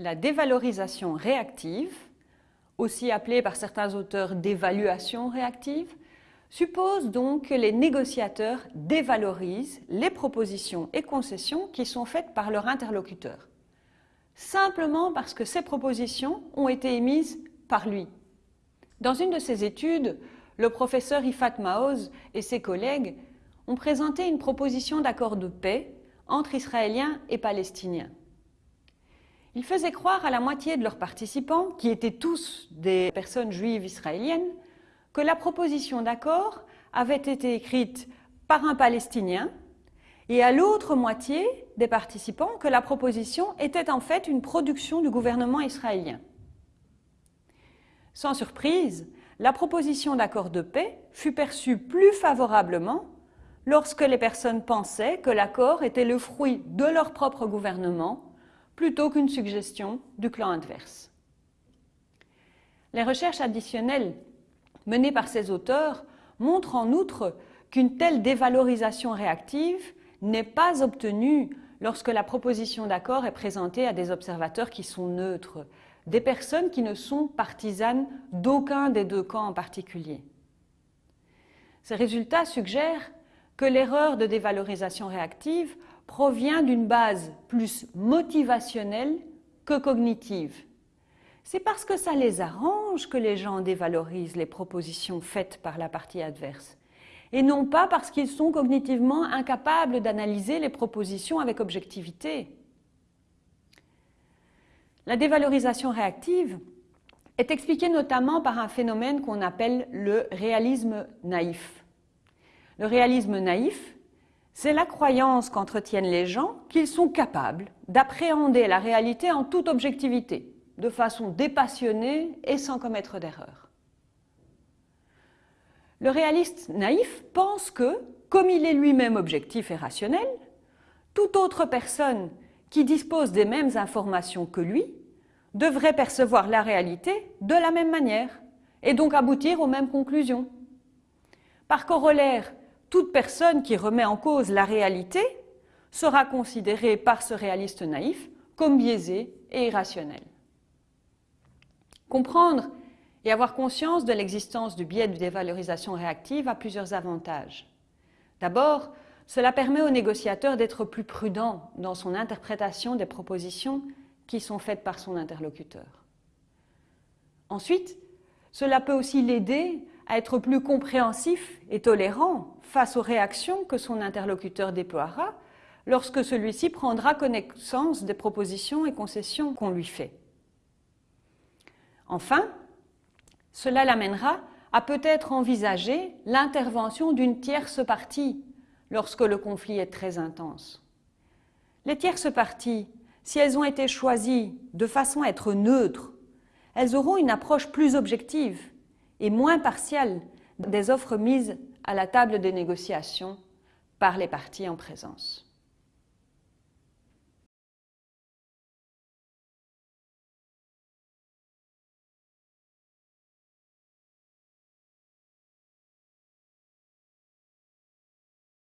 La dévalorisation réactive, aussi appelée par certains auteurs d'évaluation réactive, suppose donc que les négociateurs dévalorisent les propositions et concessions qui sont faites par leur interlocuteur, simplement parce que ces propositions ont été émises par lui. Dans une de ses études, le professeur Ifat Maoz et ses collègues ont présenté une proposition d'accord de paix entre Israéliens et Palestiniens. Ils faisaient croire à la moitié de leurs participants, qui étaient tous des personnes juives israéliennes, que la proposition d'accord avait été écrite par un Palestinien et à l'autre moitié des participants que la proposition était en fait une production du gouvernement israélien. Sans surprise, la proposition d'accord de paix fut perçue plus favorablement lorsque les personnes pensaient que l'accord était le fruit de leur propre gouvernement plutôt qu'une suggestion du clan adverse. Les recherches additionnelles menées par ces auteurs montrent en outre qu'une telle dévalorisation réactive n'est pas obtenue lorsque la proposition d'accord est présentée à des observateurs qui sont neutres, des personnes qui ne sont partisanes d'aucun des deux camps en particulier. Ces résultats suggèrent que l'erreur de dévalorisation réactive provient d'une base plus motivationnelle que cognitive. C'est parce que ça les arrange que les gens dévalorisent les propositions faites par la partie adverse, et non pas parce qu'ils sont cognitivement incapables d'analyser les propositions avec objectivité. La dévalorisation réactive est expliquée notamment par un phénomène qu'on appelle le réalisme naïf. Le réalisme naïf c'est la croyance qu'entretiennent les gens qu'ils sont capables d'appréhender la réalité en toute objectivité, de façon dépassionnée et sans commettre d'erreur. Le réaliste naïf pense que, comme il est lui-même objectif et rationnel, toute autre personne qui dispose des mêmes informations que lui devrait percevoir la réalité de la même manière et donc aboutir aux mêmes conclusions. Par corollaire, toute personne qui remet en cause la réalité sera considérée par ce réaliste naïf comme biaisée et irrationnelle. Comprendre et avoir conscience de l'existence du biais de dévalorisation réactive a plusieurs avantages. D'abord, cela permet au négociateur d'être plus prudent dans son interprétation des propositions qui sont faites par son interlocuteur. Ensuite, cela peut aussi l'aider à être plus compréhensif et tolérant face aux réactions que son interlocuteur déploiera lorsque celui-ci prendra connaissance des propositions et concessions qu'on lui fait. Enfin, cela l'amènera à peut-être envisager l'intervention d'une tierce partie lorsque le conflit est très intense. Les tierces parties, si elles ont été choisies de façon à être neutres, elles auront une approche plus objective et moins partielle des offres mises à la table des négociations par les parties en présence.